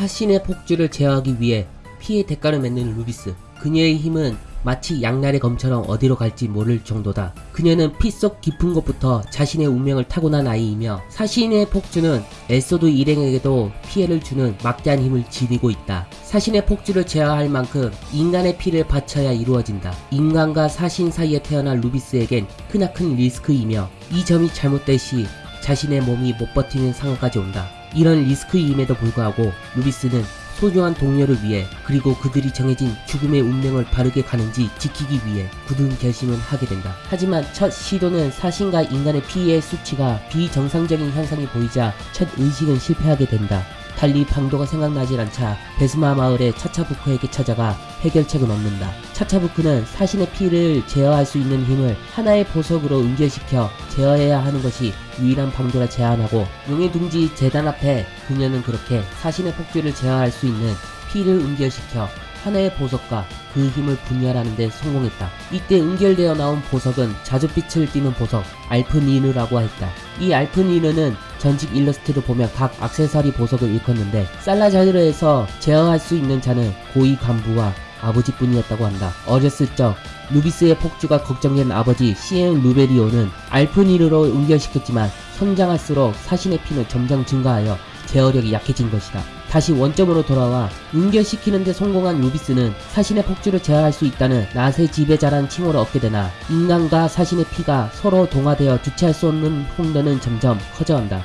사신의 폭주를 제어하기 위해 피의 대가를 맺는 루비스. 그녀의 힘은 마치 양날의 검처럼 어디로 갈지 모를 정도다. 그녀는 피 속 깊은 곳부터 자신의 운명을 타고난 아이이며 사신의 폭주는 엘소드 일행에게도 피해를 주는 막대한 힘을 지니고 있다. 사신의 폭주를 제어할 만큼 인간의 피를 바쳐야 이루어진다. 인간과 사신 사이에 태어난 루비스에겐 크나큰 리스크이며 이 점이 잘못될 시 자신의 몸이 못 버티는 상황까지 온다. 이런 리스크임에도 불구하고 루비스는 소중한 동료를 위해 그리고 그들이 정해진 죽음의 운명을 바르게 가는지 지키기 위해 굳은 결심을 하게 된다. 하지만 첫 시도는 사신과 인간의 피해의 수치가 비정상적인 현상이 보이자 첫 의식은 실패하게 된다. 달리 방도가 생각나질 않자 베스마 마을의 차차부크에게 찾아가 해결책을 얻는다. 차차부크는 사신의 피를 제어할 수 있는 힘을 하나의 보석으로 연결시켜 제어해야 하는 것이 유일한 방도라 제안하고 용의 둥지 재단 앞에 그녀는 그렇게 사신의 폭주를 제어할 수 있는 피를 연결시켜 하나의 보석과 그 힘을 분열하는 데 성공했다. 이때 연결되어 나온 보석은 자줏빛을 띠는 보석 알프니느라고 했다. 이 알프니느는 전직 일러스트를 보면 각 악세사리 보석을 일컫는데 살라자르에서 제어할 수 있는 자는 고위 간부와 아버지뿐이었다고 한다. 어렸을 적 루비스의 폭주가 걱정된 아버지 시엔 루베리오는 알프니르로 연결시켰지만 성장할수록 사신의 피는 점점 증가하여 제어력이 약해진 것이다. 다시 원점으로 돌아와 연결시키는데 성공한 루비스는 사신의 폭주를 제어할 수 있다는 낫의 지배자란 칭호를 얻게 되나 인간과 사신의 피가 서로 동화되어 주체할 수 없는 홍련은 점점 커져간다.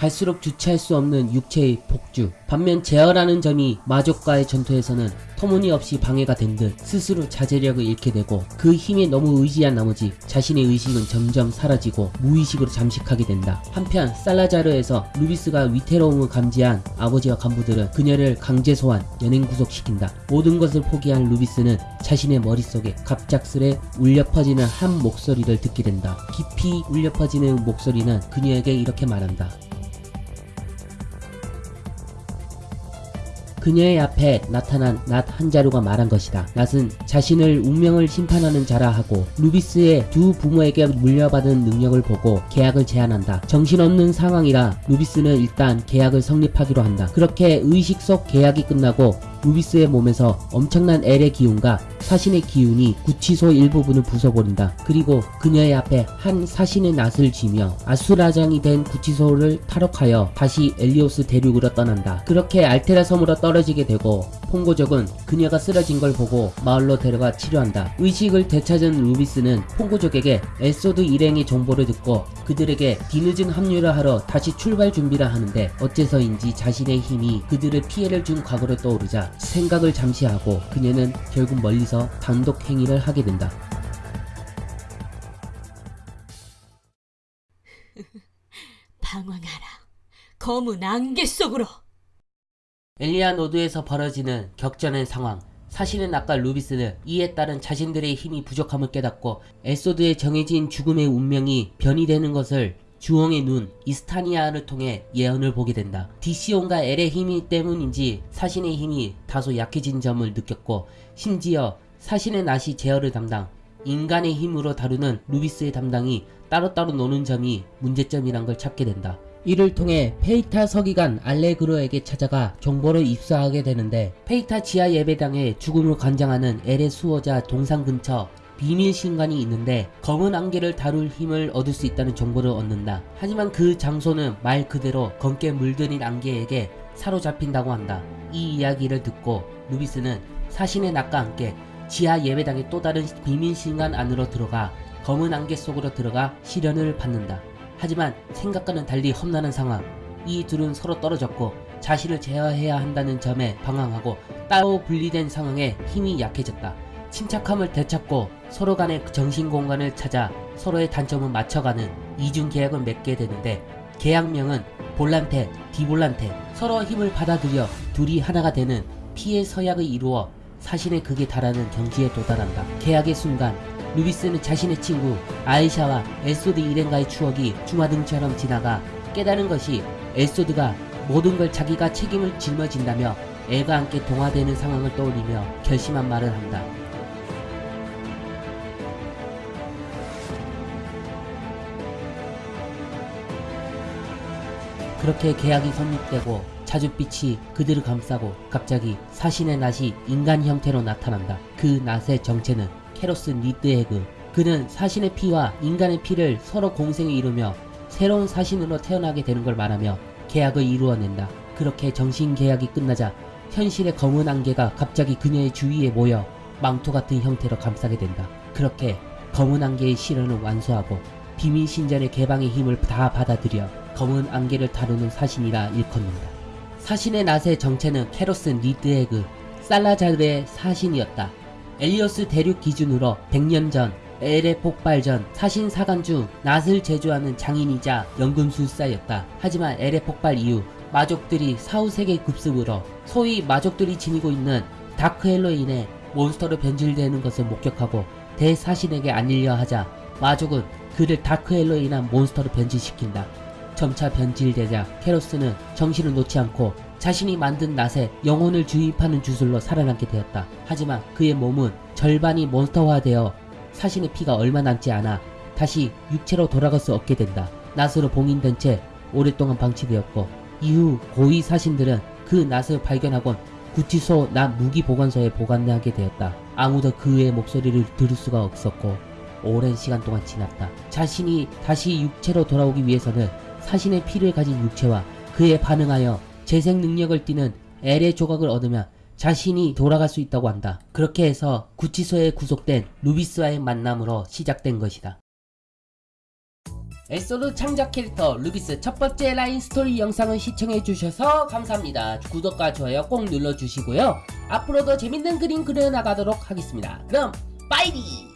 갈수록 주체할 수 없는 육체의 폭주. 반면 제어라는 점이 마족과의 전투에서는 터무니없이 방해가 된 듯 스스로 자제력을 잃게 되고 그 힘에 너무 의지한 나머지 자신의 의식은 점점 사라지고 무의식으로 잠식하게 된다. 한편 살라자르에서 루비스가 위태로움을 감지한 아버지와 간부들은 그녀를 강제 소환, 연행 구속시킨다. 모든 것을 포기한 루비스는 자신의 머릿속에 갑작스레 울려 퍼지는 한 목소리를 듣게 된다. 깊이 울려 퍼지는 목소리는 그녀에게 이렇게 말한다. 그녀의 앞에 나타난 낫 한 자루가 말한 것이다. 낫은 자신을 운명을 심판하는 자라 하고 루비스의 두 부모에게 물려받은 능력을 보고 계약을 제안한다. 정신없는 상황이라 루비스는 일단 계약을 성립하기로 한다. 그렇게 의식 속 계약이 끝나고 루비스의 몸에서 엄청난 엘의 기운과 사신의 기운이 구치소 일부분을 부숴버린다. 그리고 그녀의 앞에 한 사신의 낫을 쥐며 아수라장이 된 구치소를 탈옥하여 다시 엘리오스 대륙으로 떠난다. 그렇게 알테라 섬으로 떨어지게 되고 퐁고족은 그녀가 쓰러진 걸 보고 마을로 데려가 치료한다. 의식을 되찾은 루비스는 퐁고족에게 엘소드 일행의 정보를 듣고 그들에게 뒤늦은 합류를 하러 다시 출발 준비를 하는데 어째서인지 자신의 힘이 그들을 피해를 준 과거를 떠오르자 생각을 잠시 하고 그녀는 결국 멀리서 단독 행위를 하게 된다. 방황하라. 검은 안개 속으로. 엘리아노드에서 벌어지는 격전의 상황. 사실은 아까 루비스는 이에 따른 자신들의 힘이 부족함을 깨닫고 엘소드의 정해진 죽음의 운명이 변이 되는 것을 주홍의 눈 이스타니아를 통해 예언을 보게 된다. 디시온과 엘의 힘이 때문인지 사신의 힘이 다소 약해진 점을 느꼈고 심지어 사신의 낫이 제어를 담당 인간의 힘으로 다루는 루비스의 담당이 따로따로 노는 점이 문제점이란 걸 찾게 된다. 이를 통해 페이타 서기관 알레그로에게 찾아가 정보를 입수하게 되는데 페이타 지하 예배당에 죽음을 관장하는 엘의 수호자 동상 근처 비밀 신전이 있는데 검은 안개를 다룰 힘을 얻을 수 있다는 정보를 얻는다. 하지만 그 장소는 말 그대로 검게 물들인 안개에게 사로잡힌다고 한다. 이 이야기를 듣고 루비스는 사신의 낙과 함께 지하 예배당의 또 다른 비밀 신관 안으로 들어가 검은 안개 속으로 들어가 시련을 받는다. 하지만 생각과는 달리 험난한 상황. 이 둘은 서로 떨어졌고 자신을 제어해야 한다는 점에 방황하고 따로 분리된 상황에 힘이 약해졌다. 침착함을 되찾고 서로 간의 정신 공간을 찾아 서로의 단점을 맞춰가는 이중 계약을 맺게 되는데 계약명은 볼란테, 디볼란테 서로 힘을 받아들여 둘이 하나가 되는 피의 서약을 이루어 사신의 극에 달하는 경지에 도달한다. 계약의 순간 루비스는 자신의 친구 아이샤와 엘소드 일행과의 추억이 주마등처럼 지나가 깨달은 것이 엘소드가 모든 걸 자기가 책임을 짊어진다며 엘과 함께 동화되는 상황을 떠올리며 결심한 말을 한다. 그렇게 계약이 성립되고 자줏빛이 그들을 감싸고 갑자기 사신의 낫이 인간 형태로 나타난다. 그 낫의 정체는 캐로스 리드에그. 그는 사신의 피와 인간의 피를 서로 공생에 이루며 새로운 사신으로 태어나게 되는 걸 말하며 계약을 이루어낸다. 그렇게 정신 계약이 끝나자 현실의 검은 안개가 갑자기 그녀의 주위에 모여 망토 같은 형태로 감싸게 된다. 그렇게 검은 안개의 시련을 완수하고 비밀 신전의 개방의 힘을 다 받아들여 검은 안개를 다루는 사신이라 일컫는다. 사신의 낫의 정체는 캐로스 리드에그 살라자르의 사신이었다. 엘리오스 대륙 기준으로 100년 전 엘의 폭발 전 사신 사관 중 낫을 제조하는 장인이자 연금술사였다. 하지만 엘의 폭발 이후 마족들이 사후세계 급습으로 소위 마족들이 지니고 있는 다크엘로 인해 몬스터로 변질되는 것을 목격하고 대사신에게 알리려 하자 마족은 그를 다크헬로 인한 몬스터로 변질시킨다. 점차 변질되자 캐로스는 정신을 놓지 않고 자신이 만든 낫에 영혼을 주입하는 주술로 살아남게 되었다. 하지만 그의 몸은 절반이 몬스터화되어 사신의 피가 얼마 남지 않아 다시 육체로 돌아갈 수 없게 된다. 낫으로 봉인된 채 오랫동안 방치되었고 이후 고위 사신들은 그 낫을 발견하곤 구치소 낫 무기 보관소에 보관하게 되었다. 아무도 그의 목소리를 들을 수가 없었고 오랜 시간 동안 지났다. 자신이 다시 육체로 돌아오기 위해서는 사신의 피를 가진 육체와 그에 반응하여 재생 능력을 띠는 엘의 조각을 얻으면 자신이 돌아갈 수 있다고 한다. 그렇게 해서 구치소에 구속된 루비스와의 만남으로 시작된 것이다. 에소드 창작 캐릭터 루비스 첫 번째 라인 스토리 영상을 시청해주셔서 감사합니다. 구독과 좋아요 꼭 눌러주시고요. 앞으로도 재밌는 그림 그려나가도록 하겠습니다. 그럼 빠이리!